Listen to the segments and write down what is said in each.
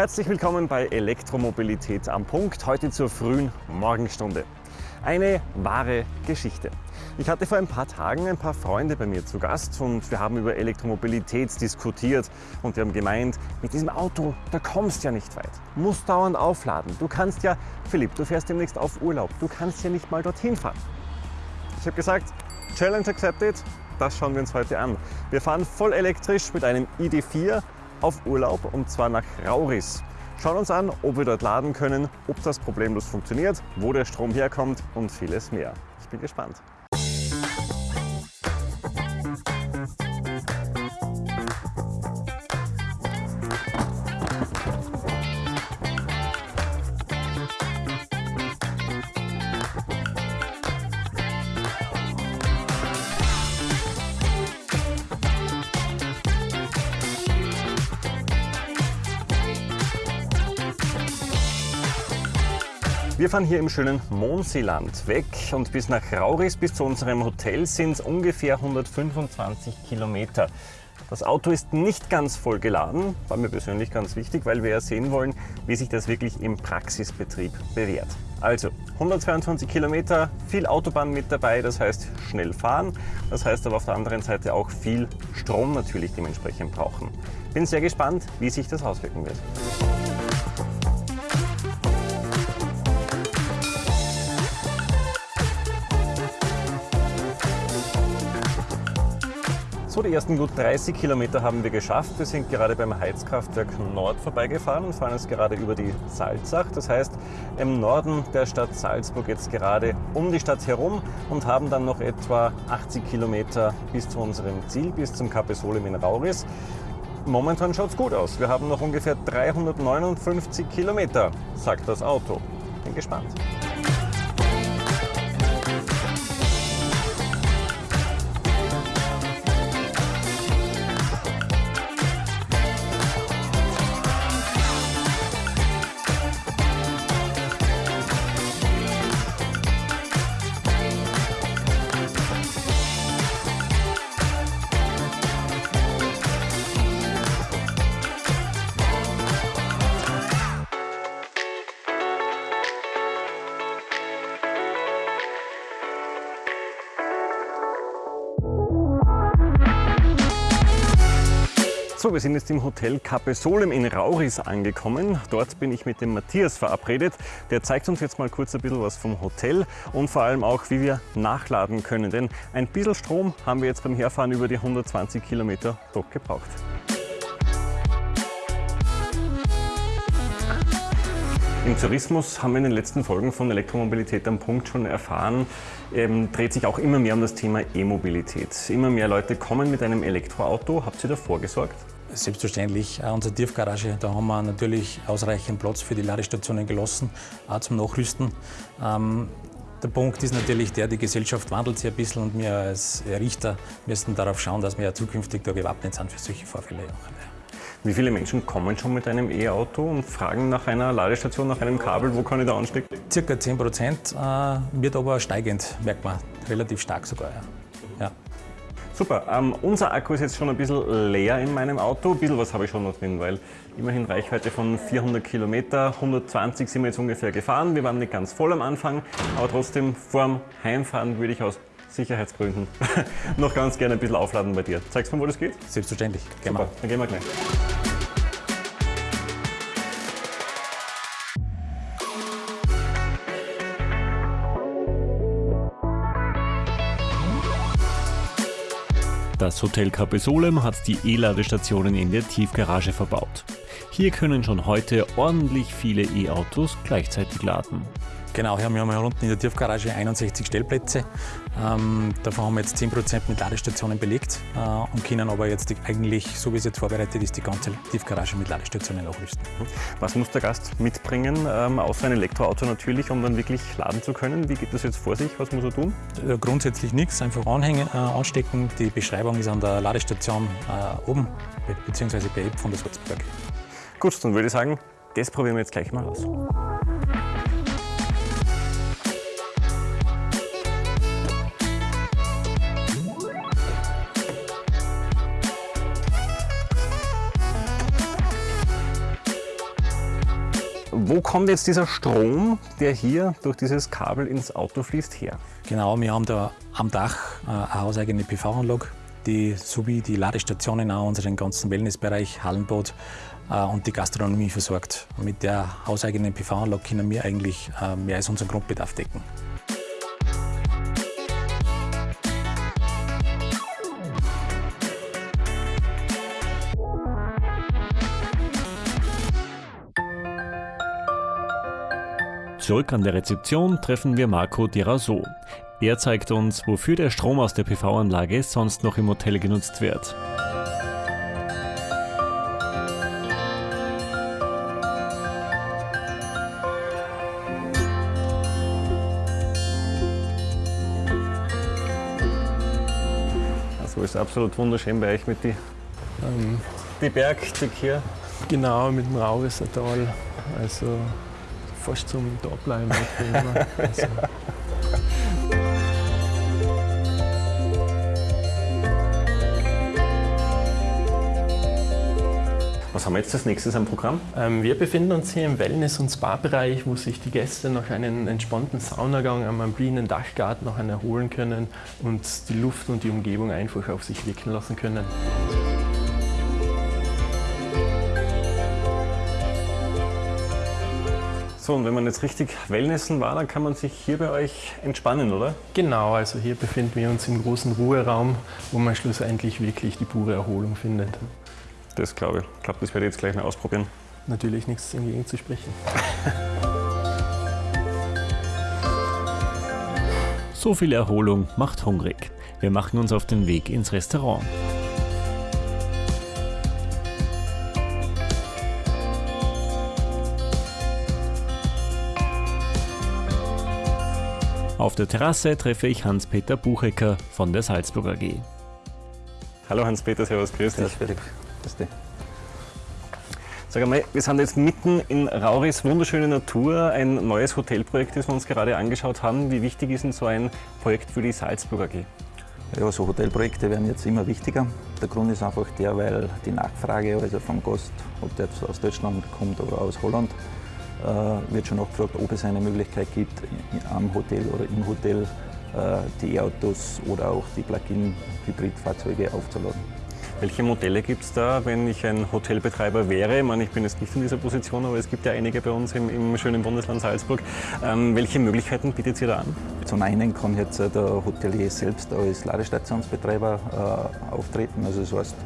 Herzlich willkommen bei Elektromobilität am Punkt, heute zur frühen Morgenstunde. Eine wahre Geschichte. Ich hatte vor ein paar Tagen ein paar Freunde bei mir zu Gast und wir haben über Elektromobilität diskutiert und wir haben gemeint, mit diesem Auto, da kommst du ja nicht weit. Muss dauernd aufladen. Du kannst ja, Philipp, du fährst demnächst auf Urlaub, du kannst ja nicht mal dorthin fahren. Ich habe gesagt, Challenge accepted, das schauen wir uns heute an. Wir fahren voll elektrisch mit einem ID4 auf Urlaub und zwar nach Rauris. Schauen uns an, ob wir dort laden können, ob das problemlos funktioniert, wo der Strom herkommt und vieles mehr. Ich bin gespannt. Wir fahren hier im schönen Monseeland weg und bis nach Rauris, bis zu unserem Hotel, sind es ungefähr 125 Kilometer. Das Auto ist nicht ganz voll geladen, war mir persönlich ganz wichtig, weil wir ja sehen wollen, wie sich das wirklich im Praxisbetrieb bewährt. Also 122 Kilometer, viel Autobahn mit dabei, das heißt schnell fahren, das heißt aber auf der anderen Seite auch viel Strom natürlich dementsprechend brauchen. Bin sehr gespannt, wie sich das auswirken wird. Die ersten gut 30 Kilometer haben wir geschafft. Wir sind gerade beim Heizkraftwerk Nord vorbeigefahren und fahren jetzt gerade über die Salzach. Das heißt, im Norden der Stadt Salzburg jetzt gerade um die Stadt herum und haben dann noch etwa 80 Kilometer bis zu unserem Ziel, bis zum Capesolem in Rauris. Momentan schaut es gut aus. Wir haben noch ungefähr 359 Kilometer, sagt das Auto. Bin gespannt. Wir sind jetzt im Hotel Capesolem in Rauris angekommen. Dort bin ich mit dem Matthias verabredet. Der zeigt uns jetzt mal kurz ein bisschen was vom Hotel und vor allem auch, wie wir nachladen können. Denn ein bisschen Strom haben wir jetzt beim Herfahren über die 120 Kilometer doch gebraucht. Im Tourismus haben wir in den letzten Folgen von Elektromobilität am Punkt schon erfahren, ähm, dreht sich auch immer mehr um das Thema E-Mobilität. Immer mehr Leute kommen mit einem Elektroauto. Habt ihr davor gesorgt? Selbstverständlich. Unsere Tiefgarage, da haben wir natürlich ausreichend Platz für die Ladestationen gelassen, auch zum Nachrüsten. Ähm, der Punkt ist natürlich der, die Gesellschaft wandelt sich ein bisschen und wir als Richter müssen darauf schauen, dass wir ja zukünftig da gewappnet sind für solche Vorfälle. Wie viele Menschen kommen schon mit einem E-Auto und fragen nach einer Ladestation, nach einem Kabel, wo kann ich da anstecken? Circa 10 Prozent, äh, wird aber steigend, merkt man, relativ stark sogar. Ja. Super, ähm, unser Akku ist jetzt schon ein bisschen leer in meinem Auto. Ein bisschen was habe ich schon noch drin, weil immerhin Reichweite von 400 Kilometer, 120 sind wir jetzt ungefähr gefahren. Wir waren nicht ganz voll am Anfang, aber trotzdem vorm Heimfahren würde ich aus Sicherheitsgründen noch ganz gerne ein bisschen aufladen bei dir. Zeigst du mir, wo das geht? Selbstverständlich. Gehen Super, dann gehen wir gleich. Das Hotel Capesolem hat die E-Ladestationen in der Tiefgarage verbaut. Hier können schon heute ordentlich viele E-Autos gleichzeitig laden. Genau, wir haben hier unten in der Tiefgarage 61 Stellplätze. Ähm, davon haben wir jetzt 10% mit Ladestationen belegt äh, und können aber jetzt eigentlich, so wie es jetzt vorbereitet ist, die ganze Tiefgarage mit Ladestationen nachrüsten. Was muss der Gast mitbringen, ähm, außer ein Elektroauto natürlich, um dann wirklich laden zu können? Wie geht das jetzt vor sich? Was muss er tun? Äh, grundsätzlich nichts, einfach anhängen, äh, anstecken. Die Beschreibung ist an der Ladestation äh, oben, beziehungsweise bei App von der Salzburg. Gut, dann würde ich sagen, das probieren wir jetzt gleich mal aus. Wo kommt jetzt dieser Strom, der hier durch dieses Kabel ins Auto fließt, her? Genau, wir haben da am Dach äh, eine hauseigene PV-Anlage, die sowie die Ladestationen auch unseren ganzen Wellnessbereich, Hallenbad äh, und die Gastronomie versorgt. Mit der hauseigenen PV-Anlage können wir eigentlich äh, mehr als unseren Grundbedarf decken. Zurück an der Rezeption treffen wir Marco Diraso. Er zeigt uns, wofür der Strom aus der PV-Anlage sonst noch im Hotel genutzt wird. Also ist absolut wunderschön bei euch mit die, Ähm, die Bergstück hier. genau, mit dem Raurissertal. Also fast zum Dableiben. Also, Was haben wir jetzt als nächstes am Programm? ähm, wir befinden uns hier im Wellness- und Spa-Bereich, wo sich die Gäste nach einem entspannten Saunagang am amblinen Dachgarten noch erholen können und die Luft und die Umgebung einfach auf sich wirken lassen können. So, und wenn man jetzt richtig Wellnessen war, dann kann man sich hier bei euch entspannen, oder? Genau, also hier befinden wir uns im großen Ruheraum, wo man schlussendlich wirklich die pure Erholung findet. Das glaube ich. Ich glaube, das werde ich jetzt gleich mal ausprobieren. Natürlich nichts dagegen zu sprechen. So viel Erholung macht hungrig. Wir machen uns auf den Weg ins Restaurant. Auf der Terrasse treffe ich Hans-Peter Buchecker von der Salzburg AG. Hallo Hans-Peter, servus, grüß dich. Das Felix. Das ist die. Sag einmal, wir sind jetzt mitten in Rauris wunderschöne Natur, ein neues Hotelprojekt, das wir uns gerade angeschaut haben. Wie wichtig ist denn so ein Projekt für die Salzburg AG? Ja, so Hotelprojekte werden jetzt immer wichtiger. Der Grund ist einfach der, weil die Nachfrage also vom Gast, ob der jetzt aus Deutschland kommt oder aus Holland, wird schon nachgefragt, ob es eine Möglichkeit gibt, am Hotel oder im Hotel äh, die E-Autos oder auch die Plug-in-Hybridfahrzeuge aufzuladen. Welche Modelle gibt es da, wenn ich ein Hotelbetreiber wäre? Ich meine, ich bin jetzt nicht in dieser Position, aber es gibt ja einige bei uns im, im schönen Bundesland Salzburg. Ähm, welche Möglichkeiten bietet ihr da an? Zum einen kann jetzt äh, der Hotelier selbst als Ladestationsbetreiber äh, auftreten. Also das heißt,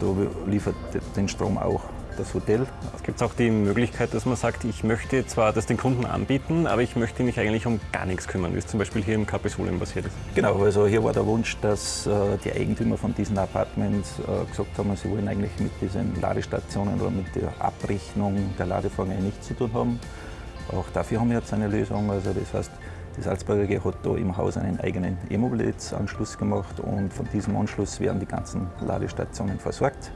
da liefert den Strom auch das Hotel. Es gibt auch die Möglichkeit, dass man sagt, ich möchte zwar das den Kunden anbieten, aber ich möchte mich eigentlich um gar nichts kümmern, wie es zum Beispiel hier im Capisulim passiert ist. Genau, also hier war der Wunsch, dass äh, die Eigentümer von diesen Apartments äh, gesagt haben, sie wollen eigentlich mit diesen Ladestationen oder mit der Abrechnung der Ladevorgänge nichts zu tun haben. Auch dafür haben wir jetzt eine Lösung. Also das heißt, die Salzburger AG hat da im Haus einen eigenen E-Mobilitätsanschluss gemacht und von diesem Anschluss werden die ganzen Ladestationen versorgt.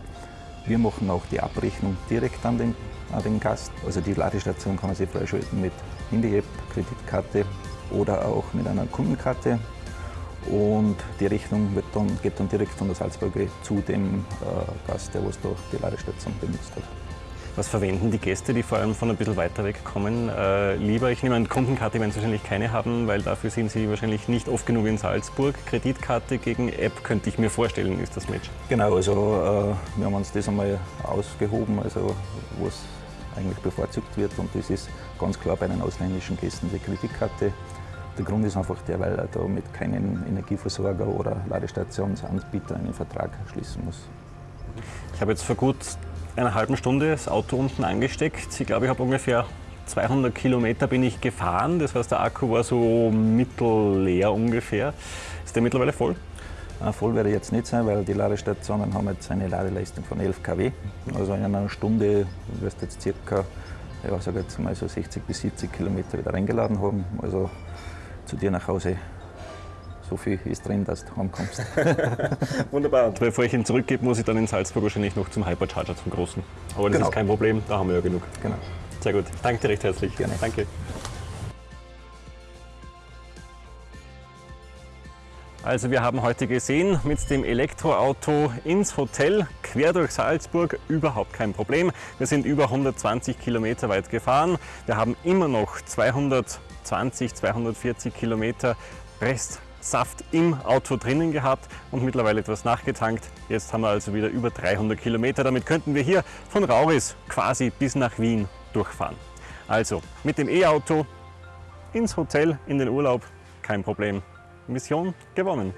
Wir machen auch die Abrechnung direkt an den, an den Gast. Also die Ladestation kann man sich freischalten mit Handy-App, Kreditkarte oder auch mit einer Kundenkarte. Und die Rechnung wird dann, geht dann direkt von der Salzburger zu dem äh, Gast, der was da die Ladestation benutzt hat. Was verwenden die Gäste, die vor allem von ein bisschen weiter weg kommen, äh, lieber? Ich nehme an, Kundenkarte werden sie wahrscheinlich keine haben, weil dafür sind sie wahrscheinlich nicht oft genug in Salzburg. Kreditkarte gegen App könnte ich mir vorstellen, ist das Match. Genau, also äh, wir haben uns das einmal ausgehoben, also was eigentlich bevorzugt wird und das ist ganz klar bei den ausländischen Gästen die Kreditkarte. Der Grund ist einfach der, weil er da mit keinem Energieversorger oder Ladestationsanbieter einen Vertrag schließen muss. Ich habe jetzt vor gut einer halben Stunde das Auto unten angesteckt. Ich glaube, ich habe ungefähr 200 Kilometer bin ich gefahren. Das heißt, der Akku war so mittelleer ungefähr. Ist der mittlerweile voll? Äh, Voll werde ich jetzt nicht sein, weil die Ladestationen haben jetzt eine Ladeleistung von 11 kW. Also in einer Stunde wirst du jetzt circa, ja, sag jetzt mal so 60 bis 70 Kilometer wieder reingeladen haben. Also zu dir nach Hause. So viel ist drin, dass du heimkommst. Wunderbar. Und bevor ich ihn zurückgebe, muss ich dann in Salzburg wahrscheinlich noch zum Hypercharger, zum großen. Aber das Genau. ist kein Problem, da haben wir ja genug. genau. Sehr gut. Danke dir recht herzlich. Gerne. Danke. Also wir haben heute gesehen, mit dem Elektroauto ins Hotel, quer durch Salzburg, überhaupt kein Problem. Wir sind über 120 Kilometer weit gefahren. Wir haben immer noch 220, 240 Kilometer Restsaft im Auto drinnen gehabt und mittlerweile etwas nachgetankt. Jetzt haben wir also wieder über 300 Kilometer. Damit könnten wir hier von Rauris quasi bis nach Wien durchfahren. Also mit dem E-Auto ins Hotel, in den Urlaub, kein Problem. Mission gewonnen.